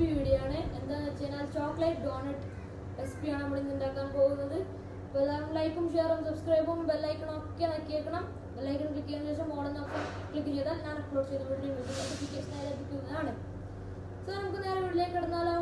Recipe video ആണ് എന്താണെന്ന് വെച്ച് കഴിഞ്ഞാൽ ചോക്ലേറ്റ് ഡോണറ്റ് റെസിപ്പിയാണ് നമ്മൾ ഇന്ന് ഉണ്ടാക്കാൻ പോകുന്നത്. അപ്പോൾ എല്ലാവരും ലൈക്കും ഷെയറും സബ്സ്ക്രൈബും ബെല്ലൈക്കണും ഒക്കെ നക്കിയേക്കണം ബെല്ലൈക്കൺ ക്ലിക്ക് ചെയ്തതിനു ശേഷം ഓണെന്ന് ഓപ്ഷൻ ക്ലിക്ക് ചെയ്താൽ ഞാൻ അപ്ലോഡ് ചെയ്ത വീഡിയോ നോട്ടിഫിക്കേഷൻ ലഭിക്കുന്നതാണ്. സോ നമുക്ക് നേരെ വീട്ടിലേക്ക് കിടന്നാലോ.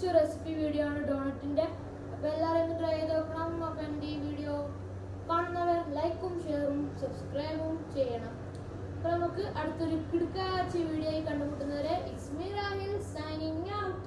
കൊച്ചു റെസിപ്പി വീഡിയോ ആണ് ഡോണറ്റിന്റെ. അപ്പൊ എല്ലാവരും ട്രൈ ചെയ്ത് നോക്കണം. അപ്പൊ എന്റെ ഈ വീഡിയോ കാണുന്നവർ ലൈക്കും ഷെയറും സബ്സ്ക്രൈബും ചെയ്യണം. അപ്പൊ നമുക്ക് അടുത്തൊരു കിടക്കാച്ച ആയി കണ്ടുമുട്ടുന്നവരെ it's me Rahil signing out